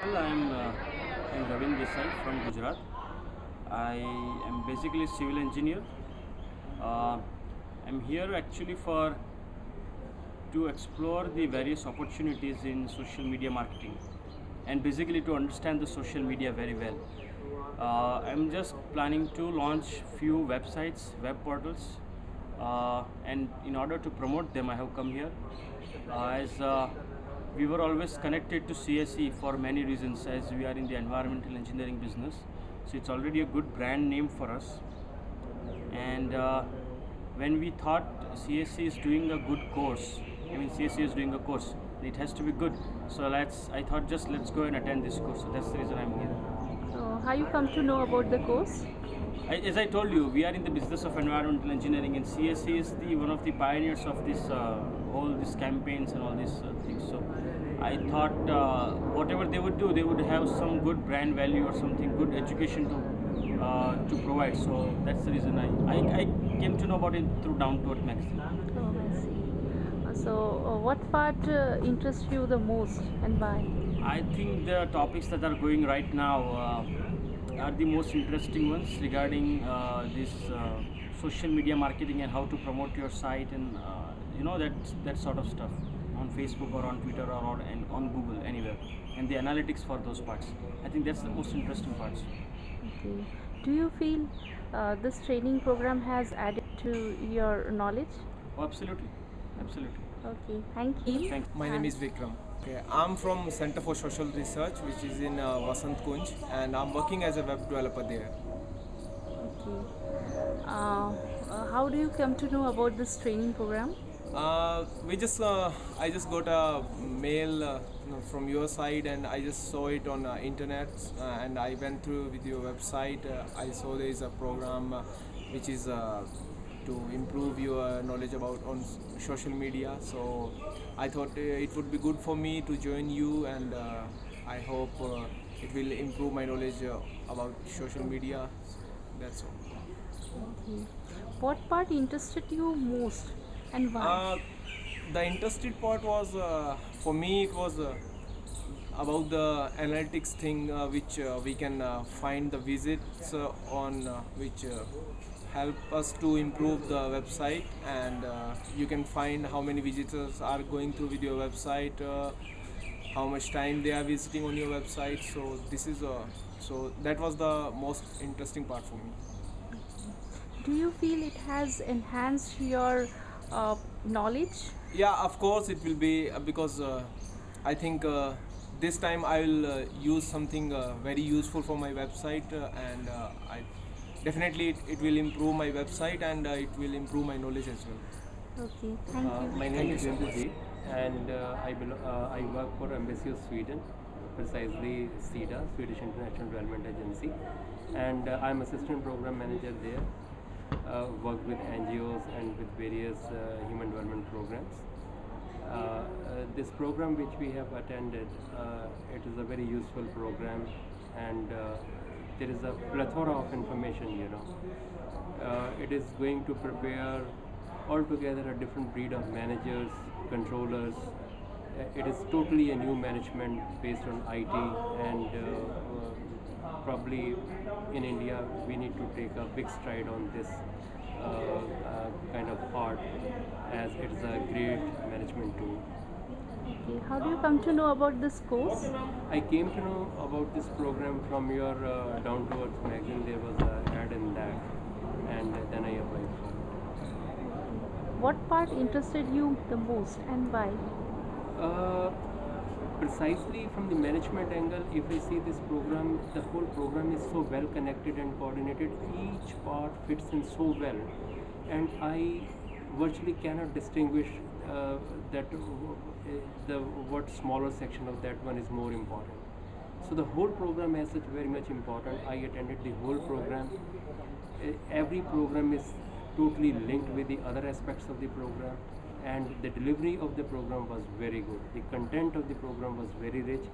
Well, I'm, uh, Ravin Desai from Gujarat. I am basically a civil engineer. Uh, I'm here actually for to explore the various opportunities in social media marketing and basically to understand the social media very well. Uh, I'm just planning to launch few websites, web portals, uh, and in order to promote them, I have come here. Uh, as uh, we were always connected to CSE for many reasons, as we are in the environmental engineering business, so it's already a good brand name for us. And uh, when we thought CSE is doing a good course, I mean CSE is doing a course, it has to be good. So let's, I thought just let's go and attend this course. So that's the reason I'm here. So how you come to know about the course? I, as I told you, we are in the business of environmental engineering, and CSE is the one of the pioneers of this uh, whole these campaigns and all these uh, things. So I thought uh, whatever they would do, they would have some good brand value or something good education to uh, to provide. So that's the reason I, I, I came to know about it through Down to Earth magazine. Oh, I see. Uh, So uh, what part uh, interests you the most and why? I think the topics that are going right now uh, are the most interesting ones regarding uh, this uh, social media marketing and how to promote your site and uh, you know that that sort of stuff on Facebook or on Twitter or on, and on Google anywhere and the analytics for those parts. I think that's the most interesting parts. Okay. Do you feel uh, this training program has added to your knowledge? Oh, absolutely, absolutely. Okay, thank you. Thank My name is Vikram. Okay, I'm from Center for Social Research, which is in uh, Vasant Kunj, and I'm working as a web developer there. Okay. Uh, uh, how do you come to know about this training program? Uh, we just, uh, I just got a mail uh, from your side, and I just saw it on uh, internet, uh, and I went through with your website. I saw there is a program which is to improve your knowledge about on social media. So I thought it would be good for me to join you, and I hope it will improve my knowledge about social media. That's all. Okay. What part interested you most and why? Uh, the interested part was uh, for me it was uh, about the analytics thing uh, which uh, we can uh, find the visits uh, on uh, which uh, help us to improve the website. And uh, you can find how many visitors are going through with your website uh, how much time they are visiting on your website. So this is uh, so that was the most interesting part for me. Do you feel it has enhanced your uh, knowledge? Yeah, of course it will be uh, because uh, I think uh, this time I will uh, use something uh, very useful for my website uh, and uh, I definitely it, it will improve my website and uh, it will improve my knowledge as well. Okay, thank Uh, you. my name is so Jendu and uh, I, belo- uh, I work for Embassy of Sweden, precisely SIDA, Swedish International Development Agency, and uh, I'm assistant program manager there. Uh, work with NGOs and with various uh, human development programs. Uh, uh, this program which we have attended, uh, it is a very useful program, and there is a plethora of information. You know, it is going to prepare altogether a different breed of managers, controllers. It is totally a new management based on IT, and probably in India we need to take a big stride on this uh, uh, kind of part, as it is a great management tool. Okay, how do you come to know about this course? I came to know about this program from your uh, Down to Earth magazine. There was an ad in that, and then I applied for it. What part interested you the most and why? Precisely from the management angle, if I see this program, the whole program is so well connected and coordinated. Each part fits in so well, and I virtually cannot distinguish uh, that uh, the what smaller section of that one is more important. So the whole program as such very much important. I attended the whole program. Uh, every program is totally linked with the other aspects of the program and the delivery of the program was very good. The content of the program was very rich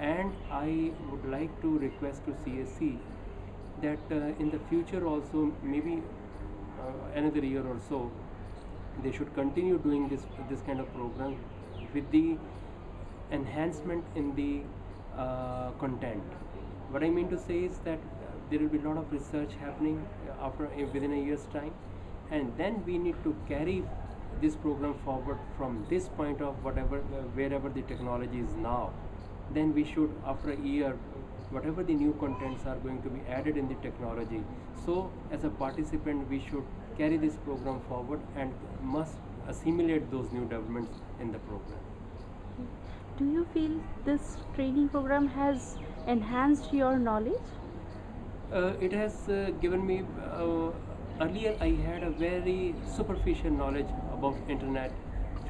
and I would like to request to CSE that uh, in the future also maybe uh, another year or so they should continue doing this this kind of program with the enhancement in the uh, content. What I mean to say is that there will be a lot of research happening uh, after within a year's time, and then we need to carry this program forward from this point of whatever uh, wherever the technology is now. Then we should, after a year, whatever the new contents are going to be added in the technology. So, as a participant, we should carry this program forward and must assimilate those new developments in the program. Do you feel this training program has enhanced your knowledge? Uh, it has uh, given me uh, earlier I had a very superficial knowledge about internet,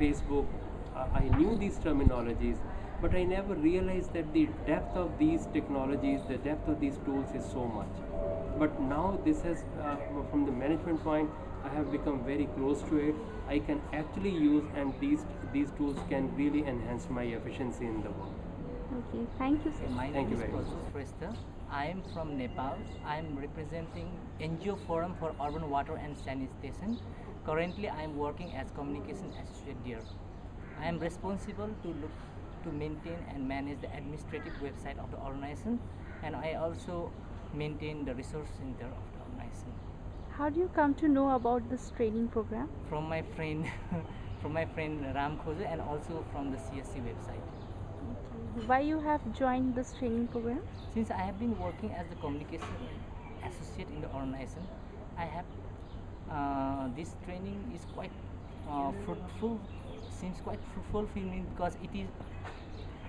Facebook. Uh, I knew these terminologies, but I never realized that the depth of these technologies, the depth of these tools is so much. But now this has, uh, from the management point, I have become very close to it. I can actually use, and these these tools can really enhance my efficiency in the work. Okay, thank you, sir. My Thank name you is very much. Prasus I am from Nepal. I am representing NGO Forum for Urban Water and Sanitation. Currently, I am working as communication associate there. I am responsible to look to maintain and manage the administrative website of the organization, and I also maintain the resource center of the organization. How do you come to know about this training program? From my friend, from my friend Ram Khoja, and also from the CSE website. Why you have joined this training program? Since I have been working as the communication associate in the organization, I have this training is quite uh, fruitful. Seems quite fruitful for me because it is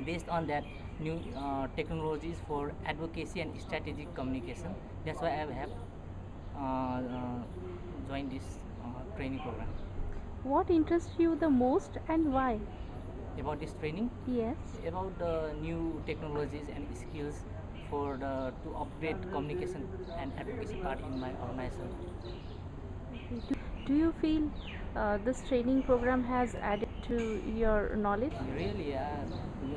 based on that new uh, technologies for advocacy and strategic communication. That's why I have uh, uh, joined this uh, training program. What interests you the most and why? About this training, Yes. about the new technologies and skills for the to upgrade communication and advocacy part in my organization. Do, do you feel uh, this training program has added to your knowledge? Really, uh,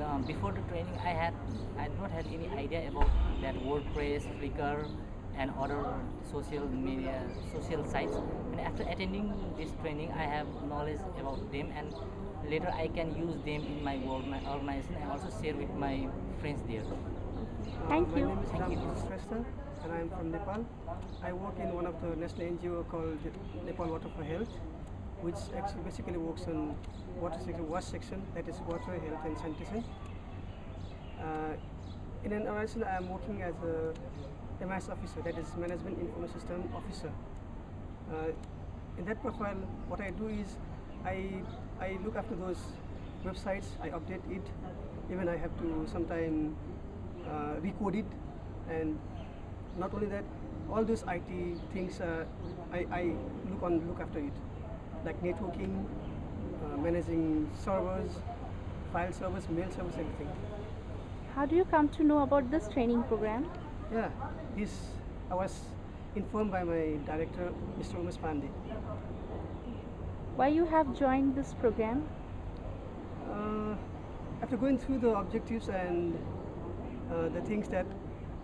uh, before the training, I had I did not had any idea about that WordPress, Flickr, and other social media social sites. And after attending this training, I have knowledge about them, and later I can use them in my work, my organization, and also share with my friends there. Thank you. My name is Thank you. And I am from Nepal. I work in one of the national NGO called Nepal Water for Health, which actually basically works on water section, wash section, that is water, health and sanitation. Uh, in an organization, I am working as a MIS officer, that is Management Information System Officer. Uh, in that profile, what I do is I, I look after those websites, I update it, even I have to sometimes uh, recode it, and not only that, all those IT things uh, I, I look on look after it, like networking, uh, managing servers, file servers, mail servers, everything. How do you come to know about this training program? Yeah, this I was informed by my director, Mr. Umesh Pandey. Why you have joined this program? Uh, after going through the objectives and uh, the things that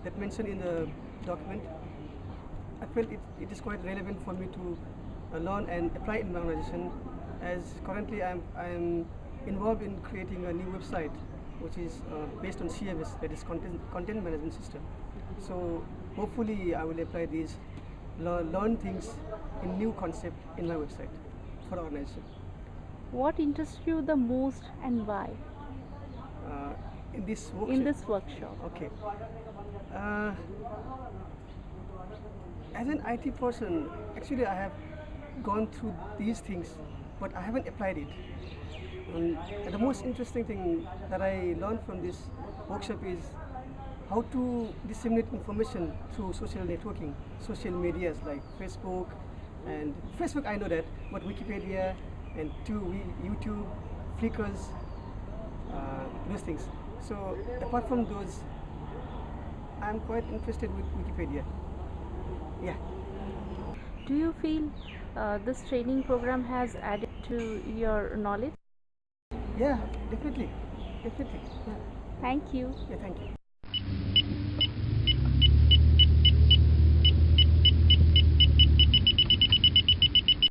that mentioned in the document, I felt it, it is quite relevant for me to uh, learn and apply in my organization. As currently I'm I'm involved in creating a new website, which is uh, based on CMS, that is content content management system. So hopefully I will apply these, learn, learn things in new concept in my website for organization. What interests you the most and why Uh, in this workshop. in this workshop? Okay. Uh, as an IT person, actually I have gone through these things, but I haven't applied it. Um, and the most interesting thing that I learned from this workshop is how to disseminate information through social networking, social medias like Facebook, and Facebook I know that, but Wikipedia and to YouTube, Flickrs, uh, those things. So apart from those, I'm quite interested with Wikipedia. Yeah. Do you feel uh, this training program has added to your knowledge? Yeah, definitely. Definitely. Yeah. Thank you. Yeah, thank you.